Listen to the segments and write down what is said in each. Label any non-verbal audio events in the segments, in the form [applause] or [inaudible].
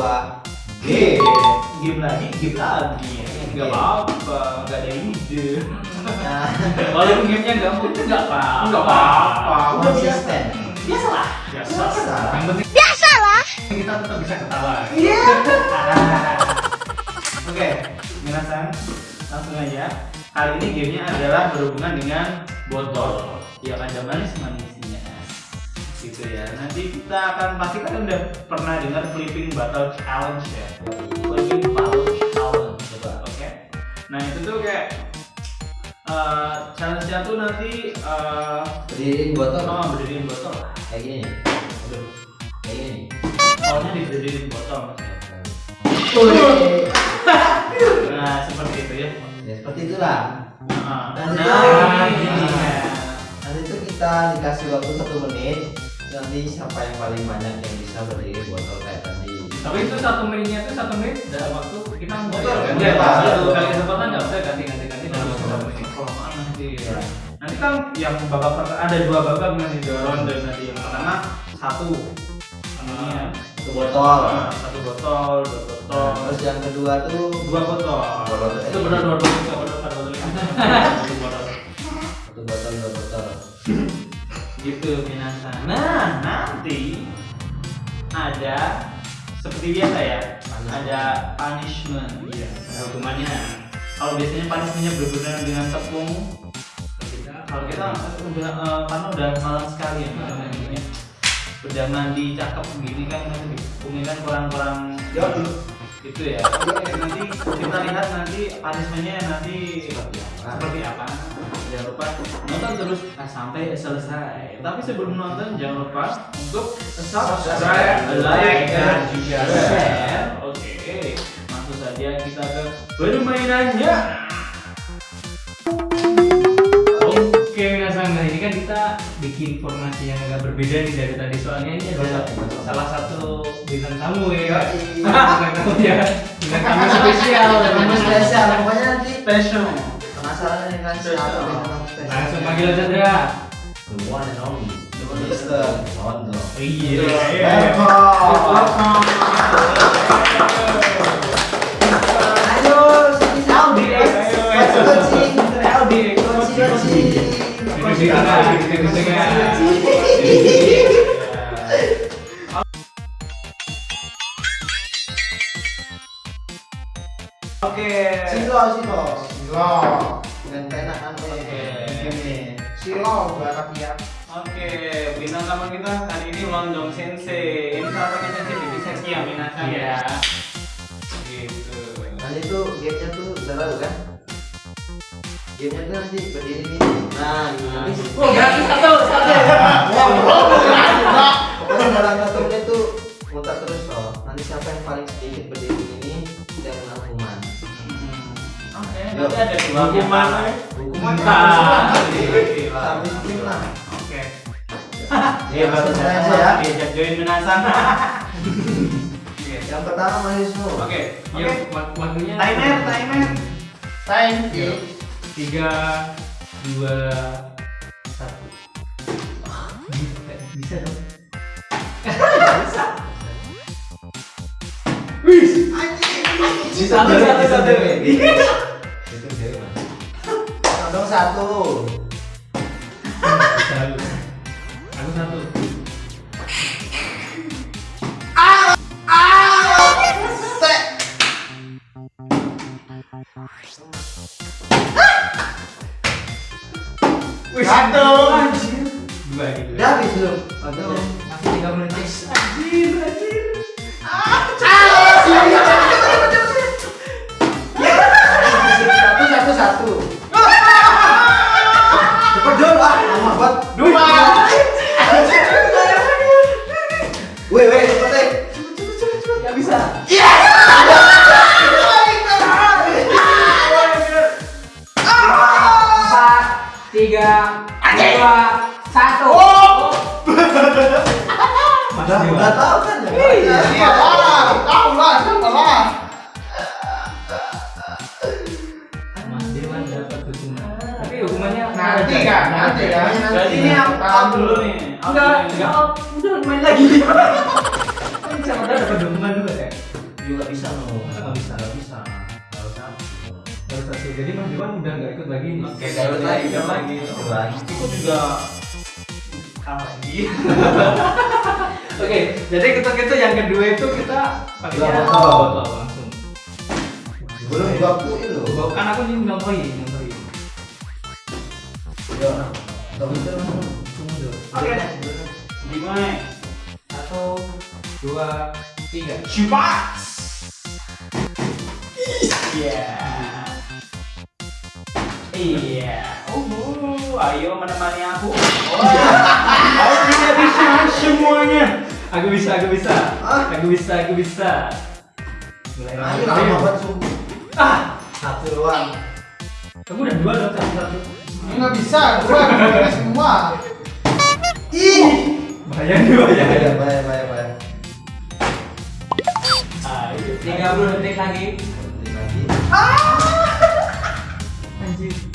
sebuah game. Game lagi, game lagi. Enggak apa-apa, enggak ada ide. Nah, Walaupun gamenya enggak mungkin enggak apa-apa. Nggak apa-apa, Udah konsisten. Biasalah. Biasa. Biasa. Yang penting biasalah. Kita tetap bisa ketawa. Iya. Oke, minasan langsung aja. Kali ini gamenya adalah berhubungan dengan botol. Ya kan manis manisnya. Gitu ya. Nanti kita akan pasti kalian udah pernah dengar flipping bottle challenge ya. Flipping bottle challenge. Coba. Oke. Nah itu tuh kayak eh, challenge-nya tuh nanti eh Berdiriin botol oh, berdiriin botol kayak gini. Aduh. Kayak gini. Soalnya diberdiriin botol. [laughs] Nah seperti itu ya. Ya seperti itulah. Nah, Nanti itu- ini. Nanti itu kita dikasih waktu satu menit. Nanti siapa yang paling banyak yang bisa berdiri botol kayak tadi. Tapi itu satu menitnya itu satu menit dalam waktu kita Betul, kan? Ya, satu kali kesempatan nggak usah ganti ganti ganti dalam waktu satu menit. Nanti Ya. nanti kan yang babak pertama ada dua babak nanti dua ronde nanti. Yang pertama satu. Anunya Satu botol. Nah, satu botol dua botol. Terus yang kedua tuh? Dua botol. Dua botol. itu benar dua botol. Dua botol [laughs] gitu minasan nah nanti ada seperti biasa ya ada punishment. Iya ada hukumannya. Kalau biasanya punishmentnya berhubungan dengan tepung kalau kita udah eh, karena udah malam sekali ya malam ini. Udah mandi cakep gini kan kan kan kurang-kurang. Yo. Itu ya. Nanti kita lihat nanti punishmentnya nanti seperti apa. Jangan lupa nonton terus. Ah, sampai selesai. Tapi sebelum nonton jangan lupa untuk subscribe like dan juga share. Oke langsung saja kita ke permainannya. Oke, Minasan, nah ini kan kita bikin formasi yang agak berbeda nih dari tadi soalnya ini ada salah satu bintang tamu ya. [laughs] bintang tamu ya. Bintang tamu spesial, [laughs] Tamu spesial, pokoknya nanti Special. penasaran nih kan siapa bintang spesial. Langsung panggil aja Dra. The one and only. Mister Rondo. Iya. Welcome. Silo, silo. Silo, Dengan penakan Oke. Gini. silo bahasa dia. Oke, bintang tamu kita hari ini London Sensei. Ini salah satu sensei di seksi yang minasan ya. Gitu. Nanti tuh gamenya tuh udah tahu kan? Gamenya tuh nanti berdiri gini. Nah, nanti Oh, gratis satu, satu. Hukuman. Hukuman lah. Oke. Iya, langsung saja ya. Diajak join minasan. Oke. Yang pertama mahasiswa. Oke, Oke. yuk wak- waktunya Timer, timer. Time. Tiga, dua, satu. Bisa, bisa dong. Satu, satu, satu. Itu dia. Dong satu. Satu. Aku satu. Satu. Oh. [laughs] Udah, udah tahu kan ya? Iya, iya, iya. iya, iya. lah. Tahu lah, siapa lah. Mas Dewan dapat hukuman. Tapi hukumannya nanti kan, nanti kan. Jadi ini aku tahu dulu nih. Enggak, enggak. udah main lagi. [laughs] Siapa tahu dapat hukuman dulu ya? Juga bisa loh. Enggak bisa, enggak bisa. Harus satu. Jadi Mas Dewan udah nggak ikut lagi nih. Oke, ikut lagi. Ikut juga kalah lagi. [laughs] Oke, jadi ketuk itu yang kedua itu kita pakainya Dua botol. langsung. Belum bakuin loh. Kan aku ini nyontohin, nyontohin. Dulu. Oke. Gimana? Satu, dua, tiga. Cipas. Iya. Iya. Uh, ayo menemani aku. Wah, aku tidak bisa semuanya. Aku bisa, aku bisa. Ah. Aku bisa, aku bisa. Mulai Ayo lagi. sumpah. Ah, Satu doang. kamu udah dua dong satu satu. Ini nggak bisa, gua semua. Ih. Bahaya nih bahaya. Bahaya, bahaya, bahaya, bahaya. Ayo, 30 detik lagi. Penting lagi. Anjir.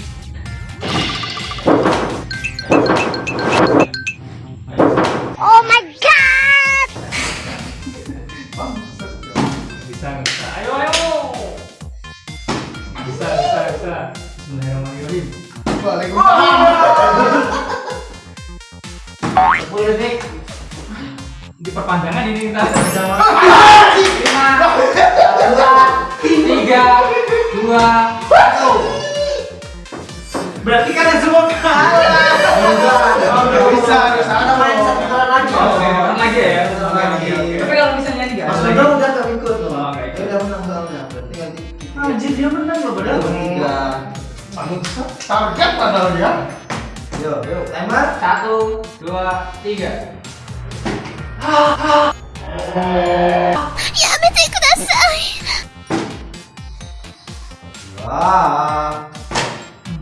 Yuk, yuk. Satu, dua, tiga. Ya, mete kudasai.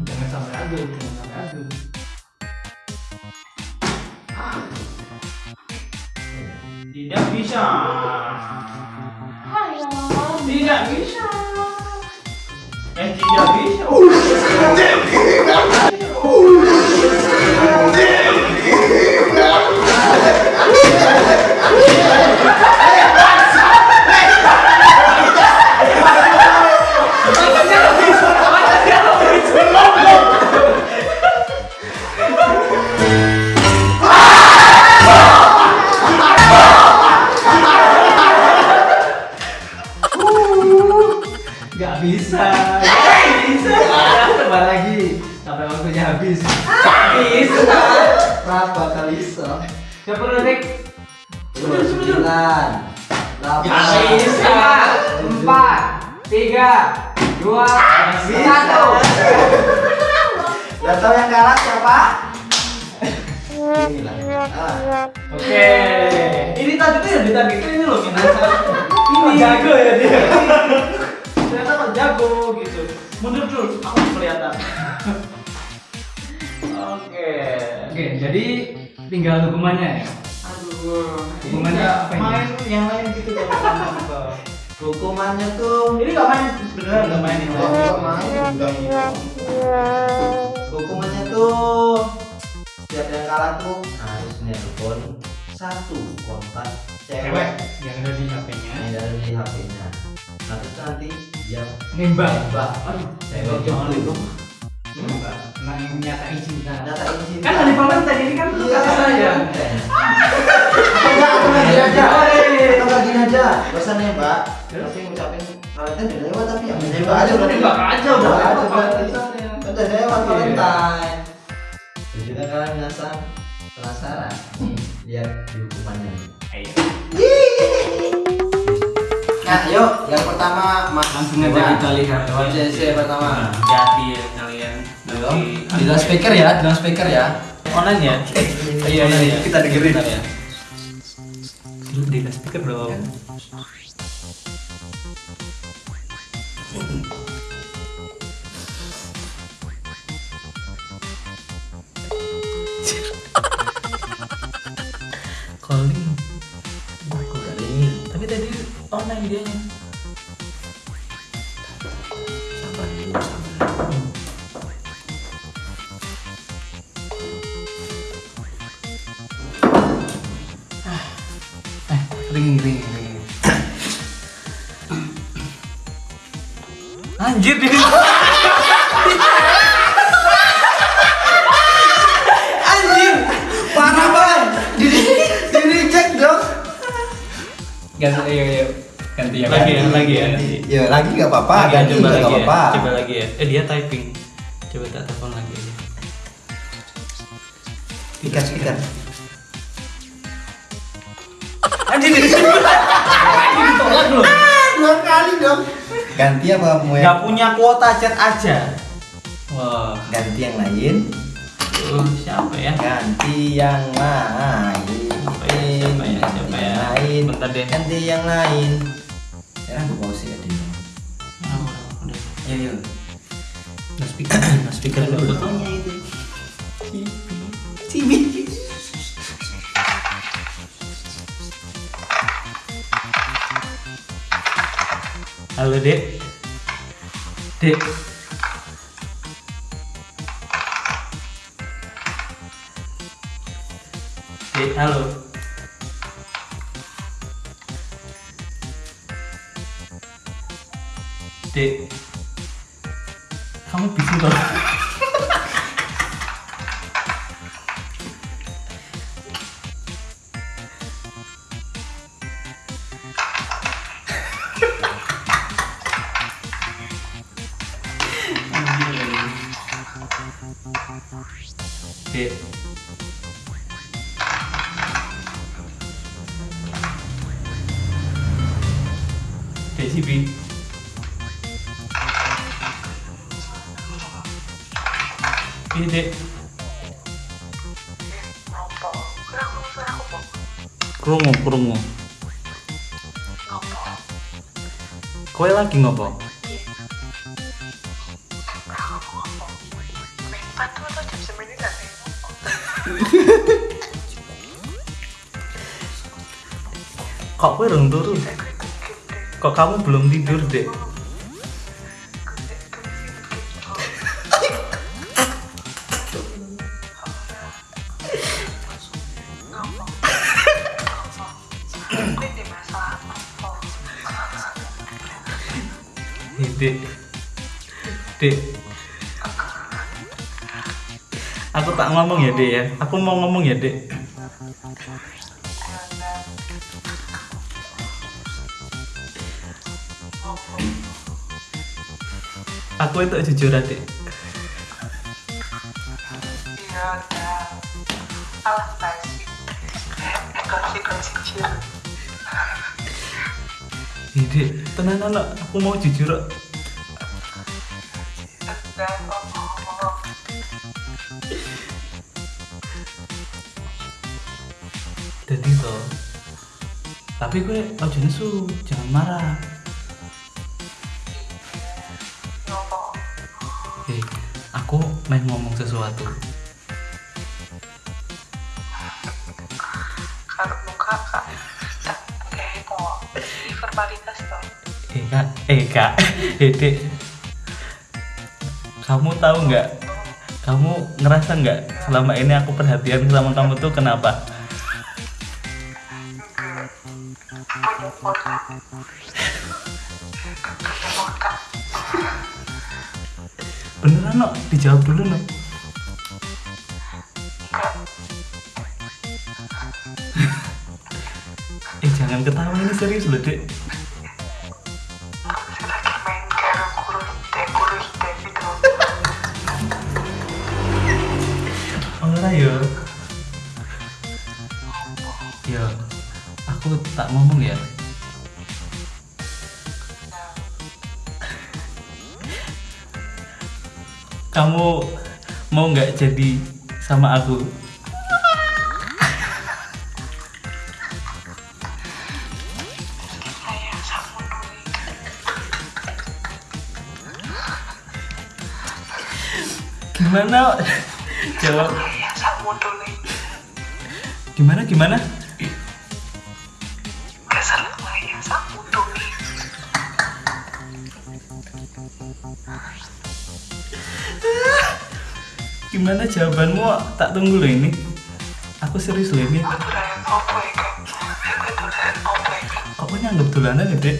Jangan sampai adu, jangan sampai adu. Tidak bisa. Tidak bisa. Eh, tidak bisa. Oh, tidak bisa. Yeah. Oke. Oke, jadi tinggal hukumannya ya. Aduh. Hukumannya apa ini? main yang lain gitu dong. Hukumannya tuh Ini gak main beneran gak main ini. Enggak, enggak main, udah Hukumannya tuh setiap yang kalah tuh harus nelpon satu kontak Cewek yang ada di HP-nya. yang ada di HP-nya. Nah, terus nanti dia Nembak. nembak. Aduh, Cewek jangan itu. Nyatain cinta. Nyatain cinta. Kan hari Valentine ini kan lu Iya, kata saya. Atau enggak, atau enggak gini aja. Hey. Atau enggak gini aja. Gak usah nembak. Tapi ngucapin Valentine udah lewat tapi ya nembak aja berarti. Nembak aja udah Nembak aja lewat berarti. Valentine-nya. Udah lewat Iya. Valentine. Jadi kan kalian biasa penasaran. Nih, lihat di hukumannya nih. Ayo. Nah, yuk yang pertama Mas Langsung aja kita lihat. CC pertama. Hati ya Belum. Di loudspeaker ya, di loudspeaker ya. Online ya? Iya, iya, iya. Kita dengerin. ya. Di speaker dong. Calling. online dia anjir dia Anjir, parah banget. Di di reject dong. ganti ayo ayo ganti ya lagi ya ganti. lagi ya ganti. Ya lagi nggak apa-apa, Lagi, ganti coba juga lagi nggak ya apa-apa. coba lagi ya eh dia typing Ganti apa mau nggak yang punya kuota chat aja wah ganti yang lain? uh, siapa ya Ganti yang lain. Siapa ya, siapa ya, Ganti siapa ya? lain. Bentar deh. Ganti yang lain. Sekarang aku pause ya dulu. Ah, udah, udah. Ayo, yuk. Nah, speaker, nah, speaker dulu. Fotonya itu. Cibi. Halo, Dek. Dek. Dek, halo. Dek. Kamu bising toh? Lagi ngopo? Kok kowe turun? Kok kamu belum tidur, Dek? Dek. Aku tak ngomong ya, Dek ya. Aku mau ngomong ya, Dek. Aku itu jujur, Dek. Dek, tenang anak, aku mau jujur. Jadi. Tapi gue ojo nesu, jangan marah. Eh, aku main ngomong sesuatu. kalau muka kak eh kok verbalitas toh Eh kak, eh kak, [laughs] eh. Kamu tahu nggak? Kamu ngerasa nggak selama ini aku perhatian sama kamu tuh kenapa? Beneran no? Dijawab dulu no. Eh jangan ketawa ini serius loh dek. Ngomong ya. Kamu mau nggak jadi sama aku? Gimana? [laughs] Jawab. dulu Gimana gimana? Gimana jawabanmu? Tak tunggu loh ini. Aku serius loh ini. Kan? Gue dolanan ya Dek?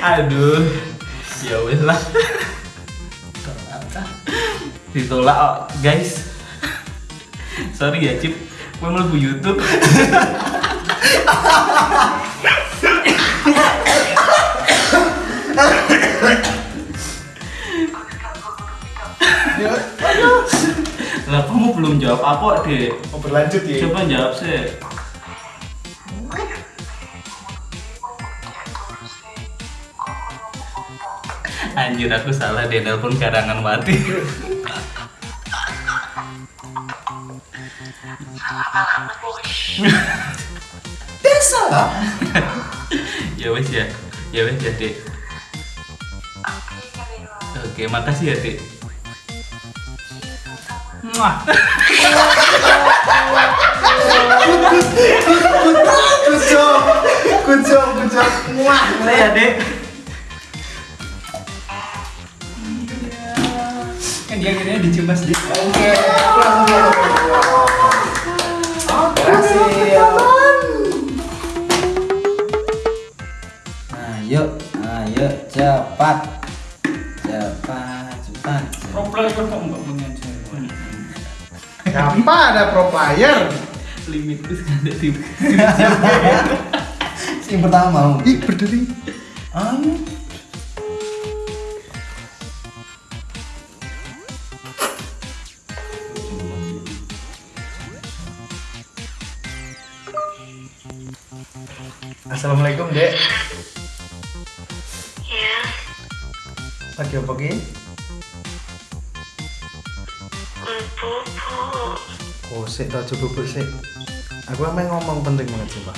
Aduh. Ya wes lah. Ditolak, guys. Sorry ya, Cip. Gue mlebu YouTube. Ya, Lah kamu belum jawab apa, Dek? mau berlanjut ya. Coba jawab sih. Anjir aku salah deh nelpon karangan mati. [laughs] Biasa lah. ya wes ya. Ya wes ya, Dek. Oke, makasih ya, Dek. Muah. Good job. Good job, good job. Ya, Dek. Kan dia kira dicium Dek. Oke. Ayo, ayo cepat. Cepat, cepat. Kompleks kok enggak punya cewek. Apa ada pro player? Limit itu ada di [laughs] Yang pertama mau. Ih, berdiri. Ayo. Apa ki? bubuk. Oh, sik tak bubuk sik. Aku emang ngomong penting banget sih, Pak.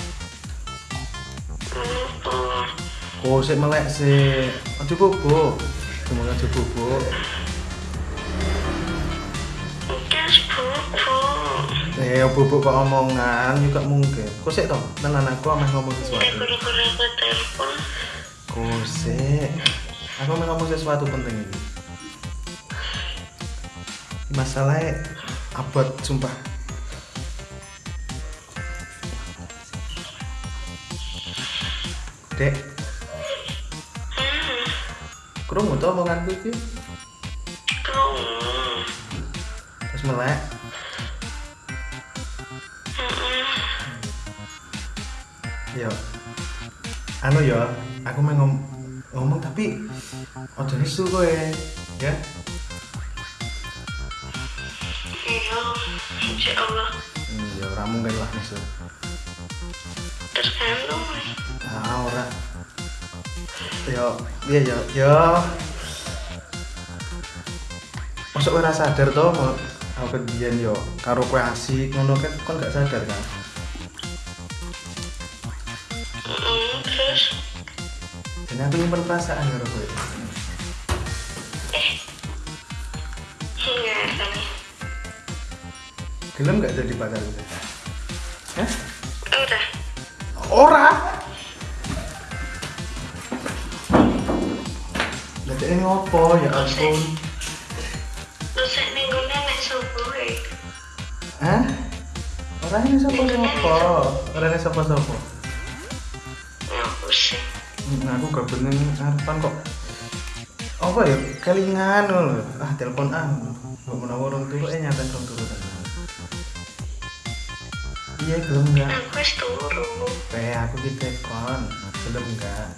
Oh, sik melek sik. Aja bubuk. Cuma aja bubuk. Eh, bubuk kok omongan juga mungkin. Kok sik toh? Tenan aku emang ngomong sesuatu. gara-gara aku telepon. Kok sik. Aku ngomong sesuatu penting ini. Masalahnya abot sumpah. Dek, krungu tuh omonganku iki krungu. terus melek. Yo. Anu yo, aku mau ngom ngomong tapi ojo nesu kowe, ya. iya, insya Allah. Hmm, ya ora mungkin lah nesu. Tergantung. Ah, ora. Yo, iya yo, yo. Masuk ora sadar toh mau aku yo karo kowe asik ngono kan kon gak sadar kan. Aku nyimpen perasaan karo kowe. enggak kan. Gelem gak jadi pacar kowe? Hah? Udah. Ora. Lah ini ngopo ya ampun. Terus nek subuh ya. Hah? Ora ini sapa-sapa. Ora aku gak bener ngarepan kok. Apa ya? Kelingan lho. Ah, telepon ah. Mbok menawa orang turu eh nyata orang turu. Iya, gelem enggak? Aku wis turu. Eh, aku ki telepon. Gelem enggak?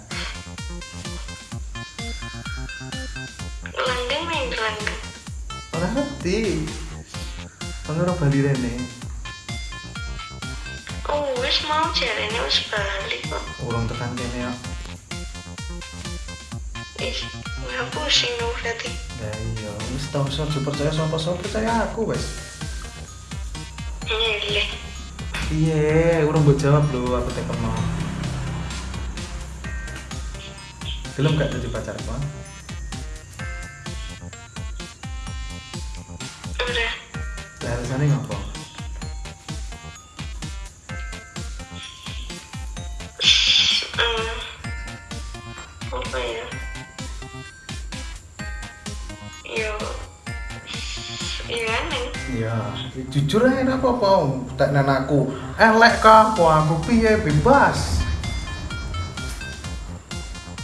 Langgeng main langgeng. Ora ngerti. Kan ora bali rene. Oh, wis mau jarene wis balik kok. Urung tekan kene ya. Ih, nggak pusing dong berarti. Ya iya, wis tau iso percaya sapa-sapa percaya aku wis. Nyeleh. Iya, urung mbok jawab lho aku telepon mau. Gelem gak jadi pacarku? ah? biasanya ngapa? Jujur aja nggak apa-apa. Tak aku elek kah? Wah, aku piye bebas.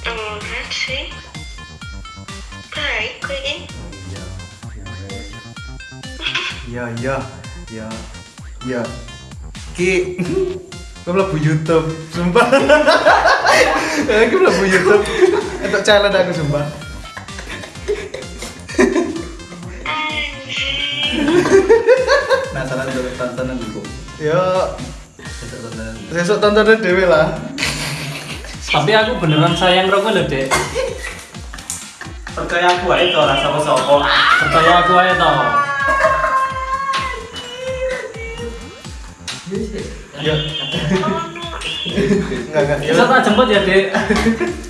Enggak sih. Baik [laughs] kok ini. Ya, ya, ya, ya. Ki, kau mlebu YouTube, sumpah. [laughs] Aku mlebu YouTube. Untuk challenge aku sumpah. Penasaran untuk tontonan dulu. Ya, Untuk tontonan. sesuk tontonan dewe lah. Tapi aku beneran sayang rokok loh dek. Percaya aku aja tuh rasa sopo. Percaya aku aja toh. Ya, enggak enggak. Ya, Bisa tak jemput ya dek.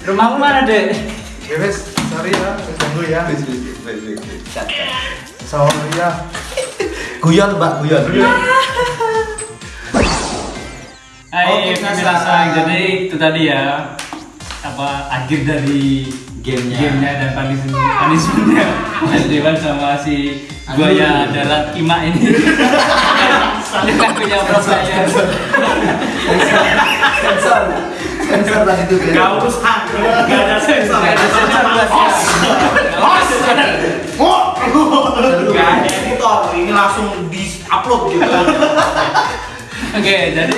Rumahmu mana dek? ya wes, sorry ya, wes ganggu ya. Wis, wis, wis, wis, wis, wis. Cut, cut. Sorry ya. Guyon, Mbak, guyon. [laughs] Hai, Oke, pemirsa. Jadi itu tadi ya apa akhir dari Gamenya. gamenya dan punishment punishmentnya Mas Dewan sama si buaya darat Ima ini. [laughs] Saling punya prosesnya. Sensor. Sensor lah itu kan. Gak urusan, gak ada sensor. Nggak ada sensor, Bos. Gak ada editor, ini langsung di upload gitu. Oke, jadi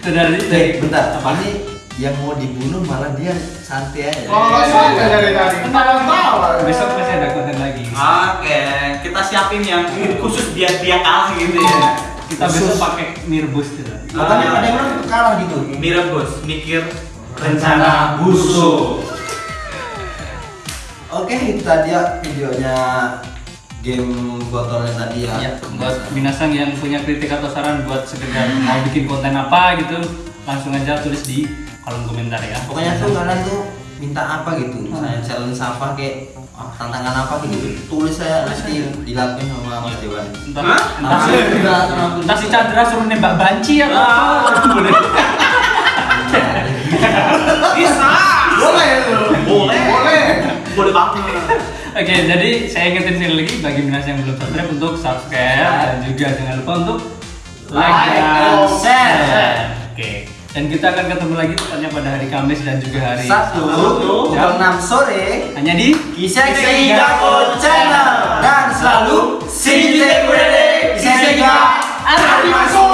dari Eh, dari bentar. Apa nih yang mau dibunuh malah dia santai aja. Oh, santai dari tadi. Tawa-tawa. besok masih ada konten lagi. Oke, kita siapin yang khusus biar dia kalah gitu ya. Kita besok pakai Mirbus gitu. Makanya ada yang kalah gitu. Mira bos, mikir rencana busuk. Oke, itu tadi ya videonya game botolnya tadi ya. Ya, buat binasang yang punya kritik atau saran buat sekedar mau bikin konten apa gitu, langsung aja tulis di kolom komentar ya. Pokoknya tuh kalian tuh minta apa gitu, misalnya challenge apa kayak ah, tantangan apa gitu, tulis saya nanti dilakuin sama Mas. Entah, Hah? entah, Enggak, entah si Chandra suruh nembak banci atau apa. Boleh. Bisa. Boleh tuh. Boleh. Boleh. Boleh banget. Oke, okay, jadi saya ingetin sekali lagi bagi Minas yang belum subscribe untuk subscribe dan juga jangan lupa untuk like, dan share. Oke. Okay. Dan kita akan ketemu lagi tepatnya pada hari Kamis dan juga hari Sabtu jam 6 sore hanya di Kiseki Dapur Channel dan selalu Sini Kurele Kiseki Arabimasu.